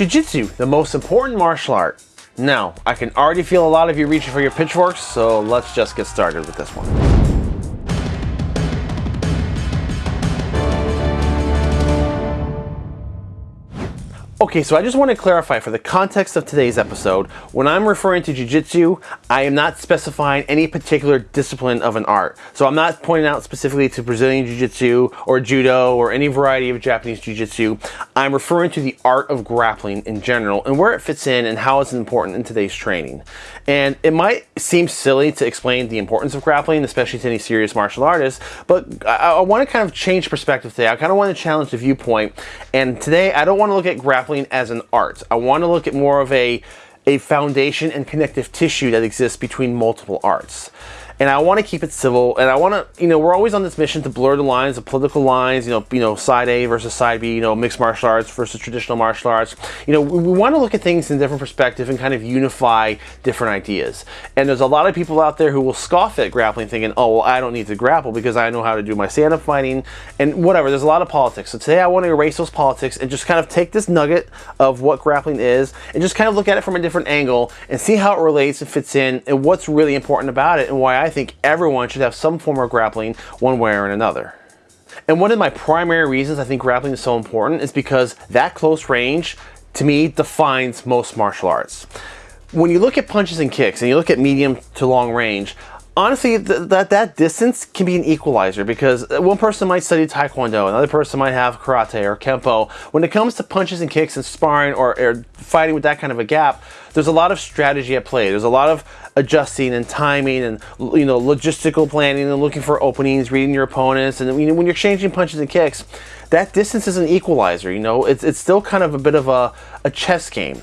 Jiu-Jitsu, the most important martial art. Now, I can already feel a lot of you reaching for your pitchforks, so let's just get started with this one. Okay, so I just want to clarify for the context of today's episode, when I'm referring to Jiu-Jitsu, I am not specifying any particular discipline of an art. So I'm not pointing out specifically to Brazilian Jiu-Jitsu or Judo or any variety of Japanese Jiu-Jitsu. I'm referring to the art of grappling in general and where it fits in and how it's important in today's training. And it might seem silly to explain the importance of grappling, especially to any serious martial artist, but I, I want to kind of change perspective today. I kind of want to challenge the viewpoint. And today I don't want to look at grappling grappling as an art. I want to look at more of a, a foundation and connective tissue that exists between multiple arts and I want to keep it civil. And I want to, you know, we're always on this mission to blur the lines, the political lines. You know, you know, side A versus side B. You know, mixed martial arts versus traditional martial arts. You know, we, want to look at things in different perspective and kind of unify different ideas. And there's a lot of people out there who will scoff at grappling, thinking, "Oh, well, I don't need to grapple because I know how to do my stand-up fighting and whatever." There's a lot of politics. So today I want to erase those politics and just kind of take this nugget of what grappling is and just kind of look at it from a different angle and see how it relates and fits in and what's really important about it and why I I think everyone should have some form of grappling one way or another. And one of my primary reasons I think grappling is so important is because that close range, to me, defines most martial arts. When you look at punches and kicks and you look at medium to long range, honestly, th that that distance can be an equalizer because uh, one person might study Taekwondo, another person might have Karate or Kempo. When it comes to punches and kicks and sparring or, or fighting with that kind of a gap, there's a lot of strategy at play. There's a lot of adjusting and timing and you know logistical planning and looking for openings, reading your opponents, and you know, when you're exchanging punches and kicks, that distance is an equalizer. You know, it's it's still kind of a bit of a, a chess game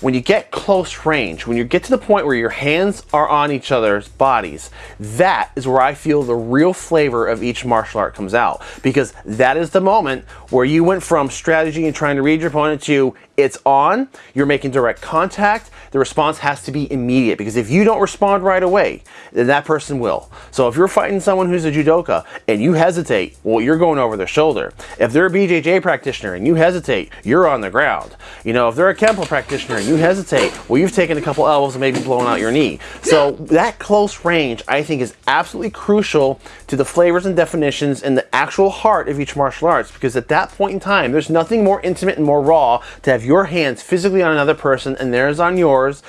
when you get close range, when you get to the point where your hands are on each other's bodies, that is where I feel the real flavor of each martial art comes out. Because that is the moment where you went from strategy and trying to read your opponent to it's on, you're making direct contact, the response has to be immediate because if you don't respond right away, then that person will. So if you're fighting someone who's a judoka and you hesitate, well, you're going over their shoulder. If they're a BJJ practitioner and you hesitate, you're on the ground. You know, if they're a Kempo practitioner and you hesitate, well, you've taken a couple elbows and maybe blown out your knee. So that close range, I think, is absolutely crucial to the flavors and definitions and the actual heart of each martial arts because at that point in time, there's nothing more intimate and more raw to have your hands physically on another person and theirs on yours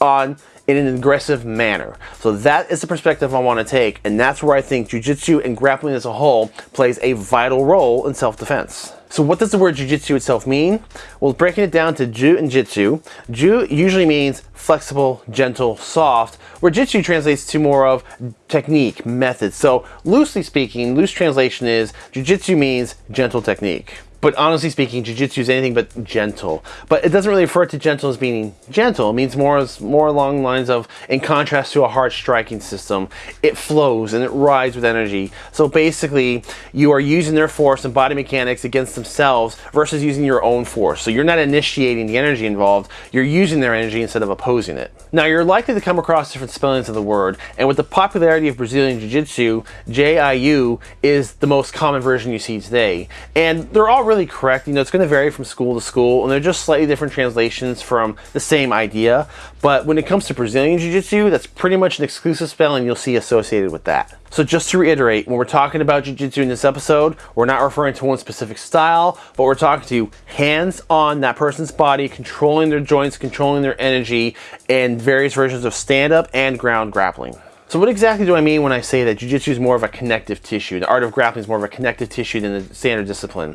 on in an aggressive manner. So that is the perspective I want to take, and that's where I think jiu-jitsu and grappling as a whole plays a vital role in self-defense. So what does the word jiu-jitsu itself mean? Well, breaking it down to ju and jitsu, ju usually means flexible, gentle, soft, where jitsu translates to more of technique, method. So loosely speaking, loose translation is jiu-jitsu means gentle technique. But honestly speaking, jiu-jitsu is anything but gentle. But it doesn't really refer to gentle as meaning gentle. It means more as more along lines of, in contrast to a hard striking system, it flows and it rides with energy. So basically, you are using their force and body mechanics against themselves versus using your own force. So you're not initiating the energy involved, you're using their energy instead of opposing it. Now you're likely to come across different spellings of the word, and with the popularity of Brazilian Jiu-Jitsu, JIU is the most common version you see today. And they're all really correct. You know, it's going to vary from school to school, and they're just slightly different translations from the same idea. But when it comes to Brazilian Jiu-Jitsu, that's pretty much an exclusive spelling you'll see associated with that. So just to reiterate, when we're talking about Jiu-Jitsu in this episode, we're not referring to one specific style, but we're talking to hands on that person's body, controlling their joints, controlling their energy, and various versions of stand-up and ground grappling. So what exactly do I mean when I say that Jiu-Jitsu is more of a connective tissue? The art of grappling is more of a connective tissue than the standard discipline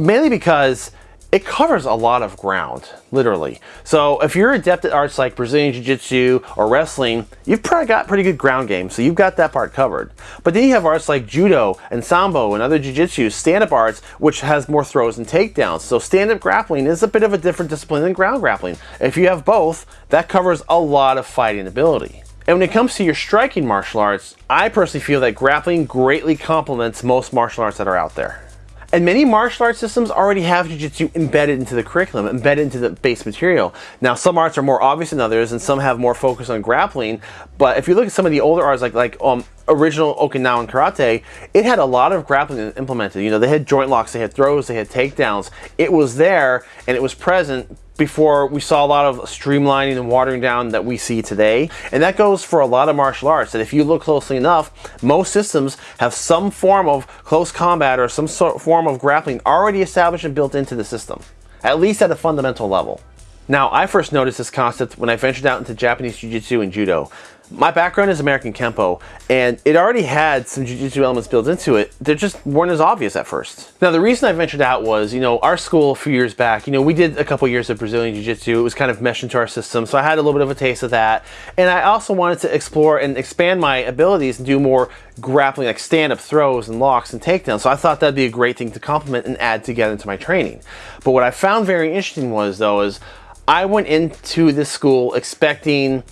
mainly because it covers a lot of ground, literally. So if you're adept at arts like Brazilian Jiu-Jitsu or wrestling, you've probably got pretty good ground game, so you've got that part covered. But then you have arts like Judo and Sambo and other Jiu-Jitsu, stand-up arts, which has more throws and takedowns. So stand-up grappling is a bit of a different discipline than ground grappling. If you have both, that covers a lot of fighting ability. And when it comes to your striking martial arts, I personally feel that grappling greatly complements most martial arts that are out there. And many martial arts systems already have Jiu-Jitsu embedded into the curriculum, embedded into the base material. Now, some arts are more obvious than others, and some have more focus on grappling. But if you look at some of the older arts, like like um, original Okinawan karate, it had a lot of grappling implemented. You know, they had joint locks, they had throws, they had takedowns. It was there and it was present before we saw a lot of streamlining and watering down that we see today. And that goes for a lot of martial arts that if you look closely enough, most systems have some form of close combat or some sort of form of grappling already established and built into the system, at least at a fundamental level. Now, I first noticed this concept when I ventured out into Japanese Jiu-Jitsu and Judo. My background is American Kempo, and it already had some Jiu-Jitsu elements built into it. They just weren't as obvious at first. Now, the reason I ventured out was, you know, our school a few years back, you know, we did a couple years of Brazilian Jiu-Jitsu. It was kind of meshed into our system, so I had a little bit of a taste of that. And I also wanted to explore and expand my abilities and do more grappling, like stand-up throws and locks and takedowns. So I thought that'd be a great thing to complement and add together into my training. But what I found very interesting was, though, is I went into this school expecting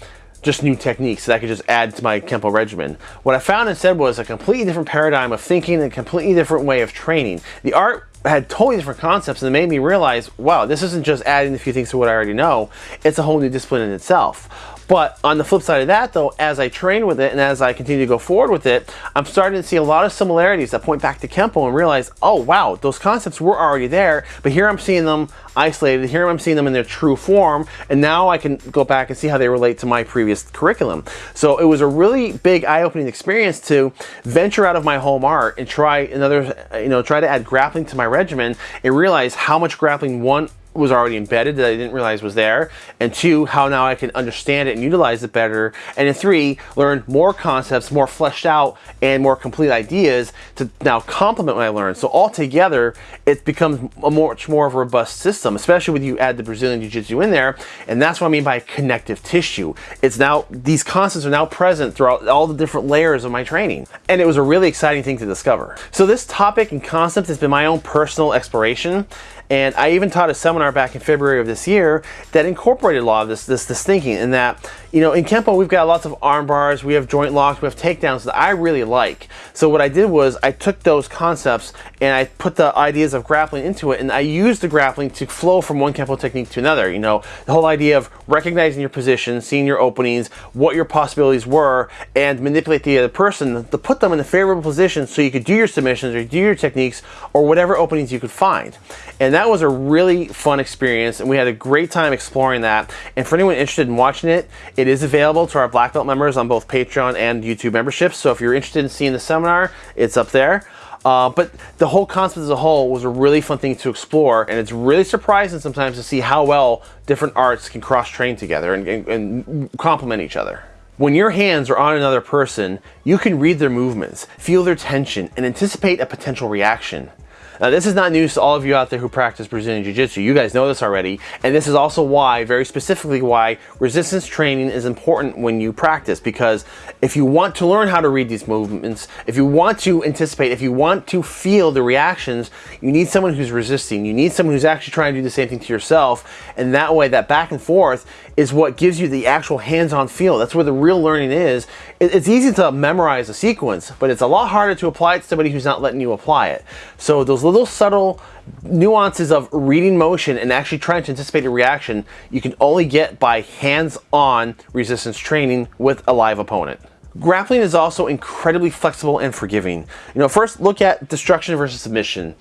just new techniques that I could just add to my Kempo regimen. What I found instead was a completely different paradigm of thinking and a completely different way of training. The art had totally different concepts and it made me realize, wow, this isn't just adding a few things to what I already know, it's a whole new discipline in itself. But on the flip side of that though, as I train with it and as I continue to go forward with it, I'm starting to see a lot of similarities that point back to Kempo and realize, oh wow, those concepts were already there, but here I'm seeing them isolated, here I'm seeing them in their true form, and now I can go back and see how they relate to my previous curriculum. So it was a really big eye-opening experience to venture out of my home art and try another, you know, try to add grappling to my regimen and realize how much grappling one was already embedded that I didn't realize was there, and two, how now I can understand it and utilize it better, and then three, learn more concepts, more fleshed out, and more complete ideas to now complement what I learned. So altogether, it becomes a much more of a robust system, especially when you add the Brazilian Jiu-Jitsu in there, and that's what I mean by connective tissue. It's now, these concepts are now present throughout all the different layers of my training, and it was a really exciting thing to discover. So this topic and concept has been my own personal exploration, and I even taught a seminar back in February of this year that incorporated a lot of this, this, this thinking in that, you know, in Kempo, we've got lots of arm bars, we have joint locks, we have takedowns that I really like. So what I did was I took those concepts and I put the ideas of grappling into it and I used the grappling to flow from one Kempo technique to another. You know, the whole idea of recognizing your position, seeing your openings, what your possibilities were, and manipulate the other person to put them in a favorable position so you could do your submissions or do your techniques or whatever openings you could find. And that was a really fun experience and we had a great time exploring that. And for anyone interested in watching it, it is available to our Black Belt members on both Patreon and YouTube memberships. So if you're interested in seeing the seminar, it's up there. Uh, but the whole concept as a whole was a really fun thing to explore and it's really surprising sometimes to see how well different arts can cross-train together and, and, and complement each other. When your hands are on another person, you can read their movements, feel their tension, and anticipate a potential reaction. Now this is not news to all of you out there who practice Brazilian Jiu-Jitsu. You guys know this already. And this is also why, very specifically why, resistance training is important when you practice. Because if you want to learn how to read these movements, if you want to anticipate, if you want to feel the reactions, you need someone who's resisting. You need someone who's actually trying to do the same thing to yourself. And that way, that back and forth is what gives you the actual hands-on feel. That's where the real learning is. It's easy to memorize a sequence, but it's a lot harder to apply it to somebody who's not letting you apply it. So those little subtle nuances of reading motion and actually trying to anticipate a reaction you can only get by hands-on resistance training with a live opponent. Grappling is also incredibly flexible and forgiving. You know, first look at destruction versus submission.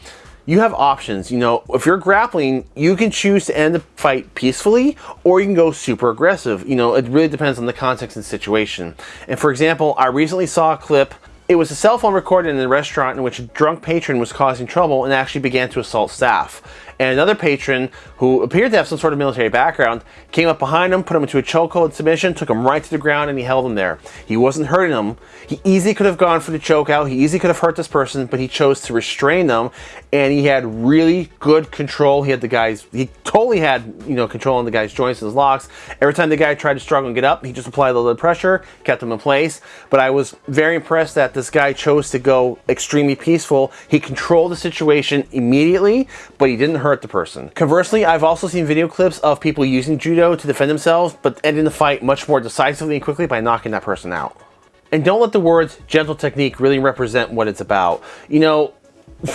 You have options, you know, if you're grappling, you can choose to end the fight peacefully or you can go super aggressive. You know, it really depends on the context and situation. And for example, I recently saw a clip it was a cell phone recorded in a restaurant in which a drunk patron was causing trouble and actually began to assault staff. And another patron, who appeared to have some sort of military background, came up behind him, put him into a chokehold submission, took him right to the ground, and he held him there. He wasn't hurting him. He easily could have gone for the chokeout. He easily could have hurt this person, but he chose to restrain them, and he had really good control. He had the guys, he totally had, you know, control on the guy's joints and his locks. Every time the guy tried to struggle and get up, he just applied a little pressure, kept him in place. But I was very impressed that this guy chose to go extremely peaceful. He controlled the situation immediately, but he didn't hurt the person. Conversely, I've also seen video clips of people using judo to defend themselves, but ending the fight much more decisively and quickly by knocking that person out. And don't let the words gentle technique really represent what it's about. You know,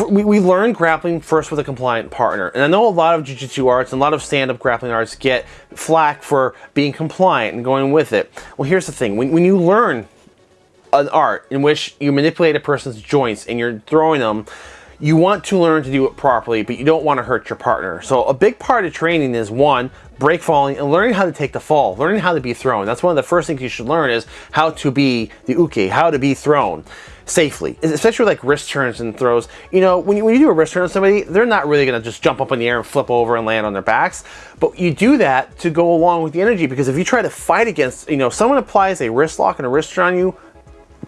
we, we learn grappling first with a compliant partner. And I know a lot of jiu-jitsu arts and a lot of stand-up grappling arts get flack for being compliant and going with it. Well, here's the thing. When, when you learn an art in which you manipulate a person's joints and you're throwing them, you want to learn to do it properly, but you don't want to hurt your partner. So a big part of training is one, break falling and learning how to take the fall, learning how to be thrown. That's one of the first things you should learn is how to be the uke, how to be thrown safely, especially with like wrist turns and throws. You know, when you, when you do a wrist turn on somebody, they're not really going to just jump up in the air and flip over and land on their backs. But you do that to go along with the energy because if you try to fight against, you know, someone applies a wrist lock and a wrist turn on you,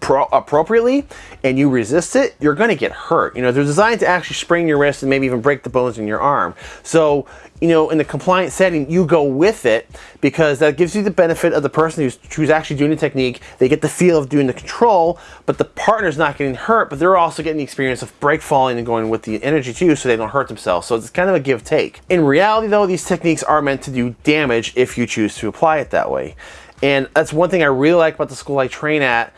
appropriately and you resist it, you're going to get hurt. You know, they're designed to actually sprain your wrist and maybe even break the bones in your arm. So, you know, in the compliant setting, you go with it because that gives you the benefit of the person who's, who's actually doing the technique. They get the feel of doing the control, but the partner's not getting hurt, but they're also getting the experience of break falling and going with the energy too so they don't hurt themselves. So it's kind of a give take. In reality though, these techniques are meant to do damage if you choose to apply it that way. And that's one thing I really like about the school I train at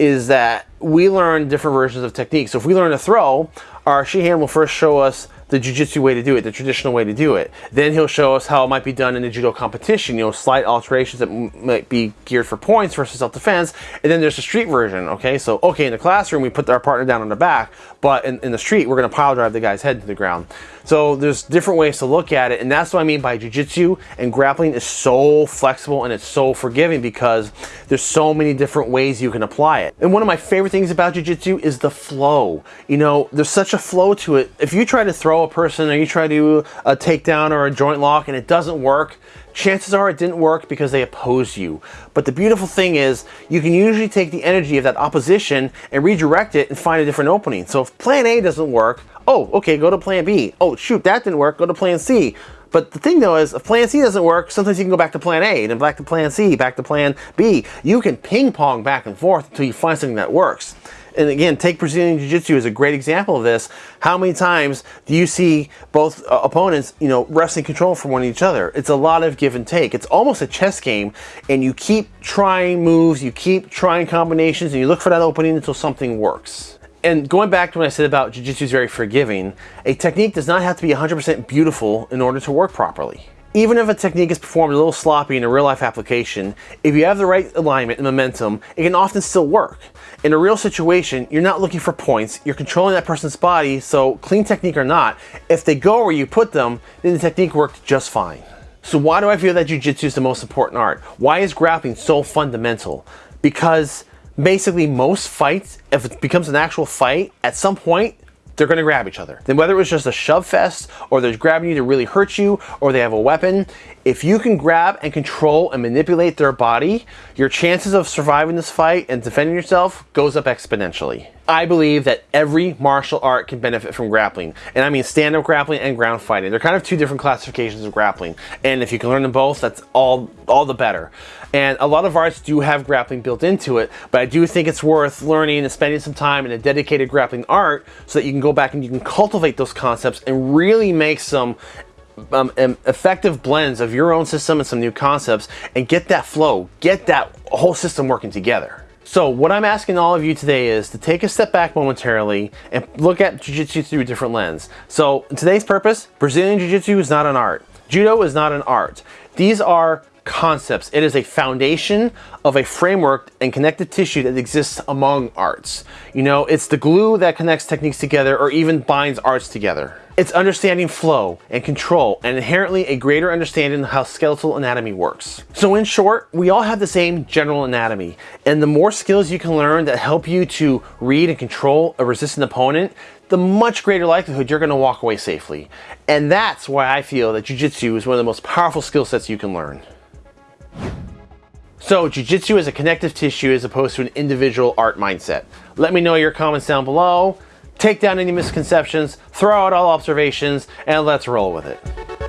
is that we learn different versions of techniques. So if we learn to throw, our Shihan will first show us the jiu-jitsu way to do it, the traditional way to do it. Then he'll show us how it might be done in a judo competition, you know, slight alterations that might be geared for points versus self-defense. And then there's the street version, okay? So, okay, in the classroom, we put our partner down on the back, but in, in the street, we're gonna pile drive the guy's head to the ground. So there's different ways to look at it, and that's what I mean by jiu-jitsu and grappling is so flexible and it's so forgiving because there's so many different ways you can apply it. And one of my favorite things about jiu-jitsu is the flow. You know, there's such a flow to it. If you try to throw a person or you try to uh, do a takedown or a joint lock and it doesn't work, chances are it didn't work because they opposed you. But the beautiful thing is you can usually take the energy of that opposition and redirect it and find a different opening. So if plan A doesn't work, oh, okay, go to plan B. Oh, shoot, that didn't work, go to plan C. But the thing though is, if plan C doesn't work, sometimes you can go back to plan A, then back to plan C, back to plan B. You can ping pong back and forth until you find something that works and again, take Brazilian Jiu-Jitsu as a great example of this. How many times do you see both uh, opponents, you know, wrestling control from one each other? It's a lot of give and take. It's almost a chess game, and you keep trying moves, you keep trying combinations, and you look for that opening until something works. And going back to what I said about Jiu-Jitsu is very forgiving, a technique does not have to be 100% beautiful in order to work properly. Even if a technique is performed a little sloppy in a real life application, if you have the right alignment and momentum, it can often still work. In a real situation, you're not looking for points, you're controlling that person's body, so clean technique or not, if they go where you put them, then the technique worked just fine. So why do I feel that Jiu-Jitsu is the most important art? Why is grappling so fundamental? Because basically most fights, if it becomes an actual fight, at some point, they're going to grab each other. Then whether it was just a shove fest or they're grabbing you to really hurt you or they have a weapon, if you can grab and control and manipulate their body, your chances of surviving this fight and defending yourself goes up exponentially. I believe that every martial art can benefit from grappling. And I mean stand-up grappling and ground fighting. They're kind of two different classifications of grappling. And if you can learn them both, that's all, all the better. And a lot of arts do have grappling built into it, but I do think it's worth learning and spending some time in a dedicated grappling art so that you can go back and you can cultivate those concepts and really make some um, effective blends of your own system and some new concepts and get that flow, get that whole system working together. So what I'm asking all of you today is to take a step back momentarily and look at Jiu-Jitsu through a different lens. So today's purpose, Brazilian Jiu-Jitsu is not an art. Judo is not an art. These are concepts. It is a foundation of a framework and connective tissue that exists among arts. You know, it's the glue that connects techniques together or even binds arts together. It's understanding flow and control and inherently a greater understanding of how skeletal anatomy works. So in short, we all have the same general anatomy and the more skills you can learn that help you to read and control a resistant opponent, the much greater likelihood you're going to walk away safely. And that's why I feel that Jiu-Jitsu is one of the most powerful skill sets you can learn. So, Jiu-Jitsu is a connective tissue as opposed to an individual art mindset. Let me know your comments down below. Take down any misconceptions, throw out all observations, and let's roll with it.